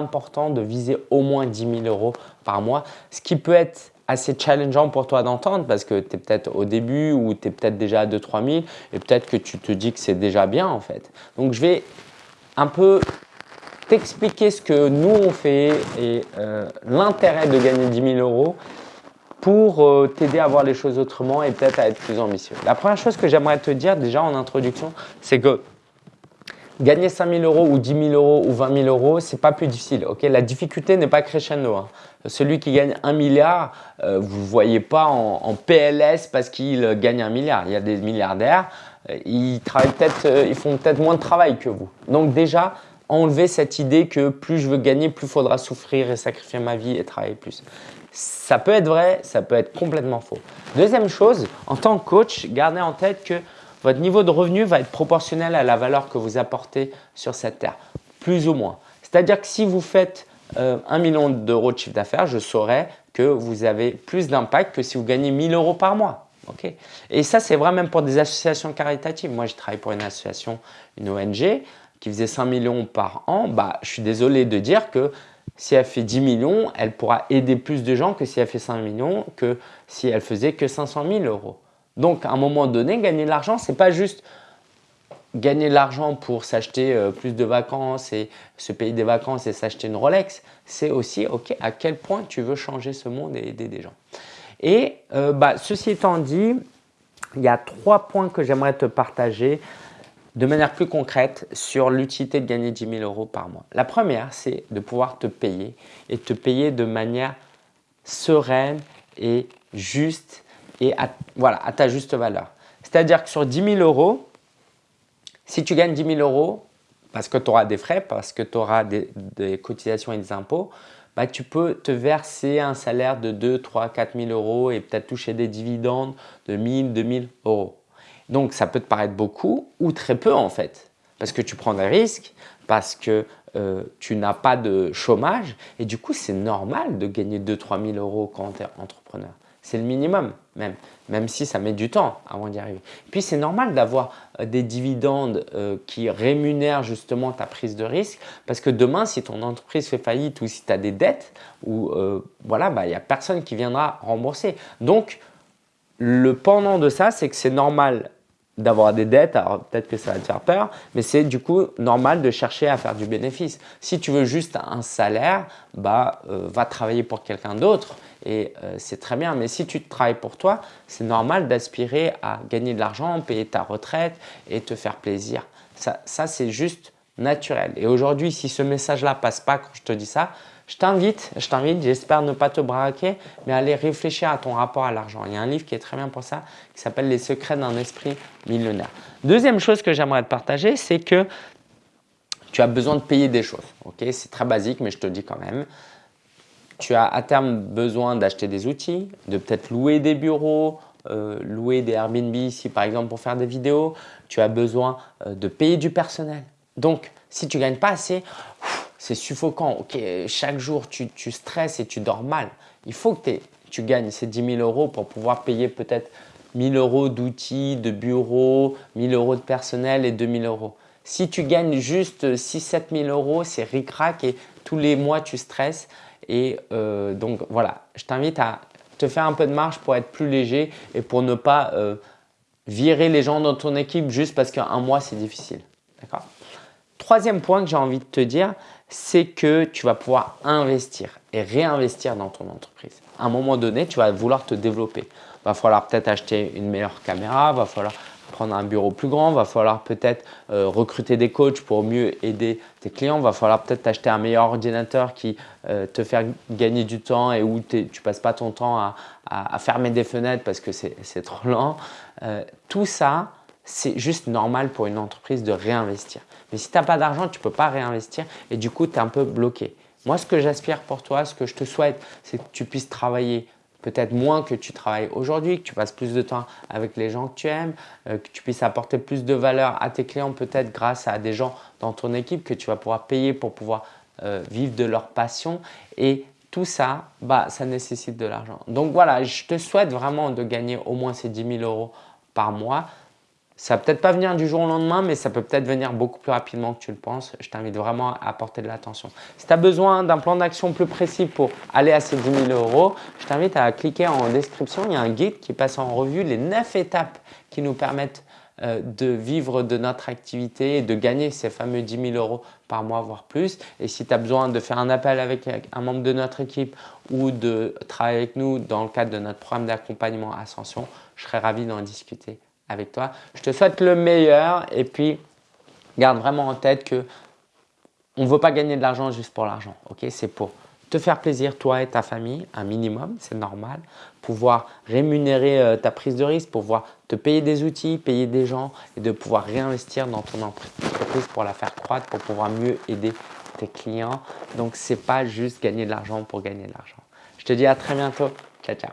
important de viser au moins 10 000 euros par mois, ce qui peut être assez challengeant pour toi d'entendre parce que tu es peut-être au début ou tu es peut-être déjà à 2-3 000 et peut-être que tu te dis que c'est déjà bien en fait. Donc, je vais un peu t'expliquer ce que nous on fait et euh, l'intérêt de gagner 10 000 euros pour euh, t'aider à voir les choses autrement et peut-être à être plus ambitieux. La première chose que j'aimerais te dire déjà en introduction, c'est que gagner 5 000 euros ou 10 000 euros ou 20 000 euros, c'est pas plus difficile. La difficulté n'est pas crescendo. Hein. Celui qui gagne 1 milliard, euh, vous ne voyez pas en, PLS parce qu'il gagne 1 milliard. Il y a des milliardaires, euh, ils, travaillent ils font peut-être moins de travail que vous. Donc déjà, enlever cette idée que plus je veux gagner, plus il faudra souffrir et sacrifier ma vie et travailler plus. Ça peut être vrai, ça peut être complètement faux. Deuxième chose, en tant que coach, gardez en tête que votre niveau de revenu va être proportionnel à la valeur que vous apportez sur cette terre, plus ou moins. C'est-à-dire que si vous faites euh, 1 million d'euros de chiffre d'affaires, je saurais que vous avez plus d'impact que si vous gagnez 1000 euros par mois. Et ça, c'est vrai même pour des associations caritatives. Moi, je travaille pour une association, une ONG, qui faisait 5 millions par an. Bah, je suis désolé de dire que si elle fait 10 millions, elle pourra aider plus de gens que si elle fait 5 millions, que si elle faisait que 500 000 euros. Donc, à un moment donné, gagner de l'argent, ce n'est pas juste gagner de l'argent pour s'acheter euh, plus de vacances et se payer des vacances et s'acheter une Rolex. C'est aussi ok à quel point tu veux changer ce monde et aider des gens. Et euh, bah, ceci étant dit, il y a trois points que j'aimerais te partager de manière plus concrète sur l'utilité de gagner 10 000 euros par mois. La première, c'est de pouvoir te payer et te payer de manière sereine et juste et à, voilà, à ta juste valeur. C'est-à-dire que sur 10 000 euros, si tu gagnes 10 000 euros, parce que tu auras des frais, parce que tu auras des, cotisations et des impôts, bah, tu peux te verser un salaire de 2, 3, 4 000 euros et peut-être toucher des dividendes de 1000, 2000 euros. Donc, ça peut te paraître beaucoup ou très peu en fait, parce que tu prends des risques, parce que euh, tu n'as pas de chômage et du coup, c'est normal de gagner 2-3 000 euros quand tu es entrepreneur. C'est le minimum même, si ça met du temps avant d'y arriver. Puis c'est normal d'avoir euh, des dividendes euh, qui rémunèrent justement ta prise de risque parce que demain, si ton entreprise fait faillite ou si tu as des dettes, ou voilà, bah, il n'y a personne qui viendra rembourser. Donc, le pendant de ça, c'est que c'est normal d'avoir des dettes, alors peut-être que ça va te faire peur, mais c'est du coup normal de chercher à faire du bénéfice. Si tu veux juste un salaire, bah, euh, va travailler pour quelqu'un d'autre et euh, c'est très bien. Mais si tu travailles pour toi, c'est normal d'aspirer à gagner de l'argent, payer ta retraite et te faire plaisir. Ça, ça c'est juste naturel. Et aujourd'hui, si ce message-là passe pas quand je te dis ça, je t'invite, je t'invite, j'espère ne pas te braquer, mais aller réfléchir à ton rapport à l'argent. Il y a un livre qui est très bien pour ça, qui s'appelle « Les secrets d'un esprit millionnaire ». Deuxième chose que j'aimerais te partager, c'est que tu as besoin de payer des choses. C'est très basique, mais je te dis quand même. Tu as à terme besoin d'acheter des outils, de peut-être louer des bureaux, euh, louer des Airbnb ici par exemple pour faire des vidéos. Tu as besoin euh, de payer du personnel. Donc, si tu ne gagnes pas assez, c'est suffocant. Chaque jour, tu, stresses et tu dors mal. Il faut que tu gagnes ces 10 000 euros pour pouvoir payer peut-être 1000 euros d'outils, de bureaux, 1000 euros de personnel et 2000 euros. Si tu gagnes juste 6-7 000 euros, c'est ric-rac et tous les mois, tu stresses. Et euh, donc, voilà, je t'invite à te faire un peu de marge pour être plus léger et pour ne pas euh, virer les gens dans ton équipe juste parce qu'un mois, c'est difficile. D'accord? Troisième point que j'ai envie de te dire, c'est que tu vas pouvoir investir et réinvestir dans ton entreprise. À un moment donné, tu vas vouloir te développer. Va falloir peut-être acheter une meilleure caméra, va falloir prendre un bureau plus grand, va falloir peut-être euh, recruter des coachs pour mieux aider tes clients, va falloir peut-être acheter un meilleur ordinateur qui euh, te fait gagner du temps et où tu ne passes pas ton temps à, fermer des fenêtres parce que c'est trop lent. Euh, tout ça, c'est juste normal pour une entreprise de réinvestir. Mais si tu n'as pas d'argent, tu ne peux pas réinvestir et du coup, tu es un peu bloqué. Moi, ce que j'aspire pour toi, ce que je te souhaite, c'est que tu puisses travailler peut-être moins que tu travailles aujourd'hui, que tu passes plus de temps avec les gens que tu aimes, euh, que tu puisses apporter plus de valeur à tes clients peut-être grâce à des gens dans ton équipe que tu vas pouvoir payer pour pouvoir euh, vivre de leur passion et tout ça, bah, ça nécessite de l'argent. Donc voilà, je te souhaite vraiment de gagner au moins ces 10 000 euros par mois Ça va peut-être pas venir du jour au lendemain, mais ça peut peut-être venir beaucoup plus rapidement que tu le penses. Je t'invite vraiment à apporter de l'attention. Si tu as besoin d'un plan d'action plus précis pour aller à ces 10 000 euros, je t'invite à cliquer en description. Il y a un guide qui passe en revue les 9 étapes qui nous permettent euh, de vivre de notre activité et de gagner ces fameux 10 000 euros par mois, voire plus. Et si tu as besoin de faire un appel avec un membre de notre équipe ou de travailler avec nous dans le cadre de notre programme d'accompagnement Ascension, je serais ravi d'en discuter avec toi. Je te souhaite le meilleur et puis garde vraiment en tête que on ne veut pas gagner de l'argent juste pour l'argent. C'est pour te faire plaisir, toi et ta famille, un minimum, c'est normal. Pouvoir rémunérer euh, ta prise de risque, pouvoir te payer des outils, payer des gens et de pouvoir réinvestir dans ton entreprise pour la faire croître, pour pouvoir mieux aider tes clients. Donc, ce n'est pas juste gagner de l'argent pour gagner de l'argent. Je te dis à très bientôt. Ciao, ciao.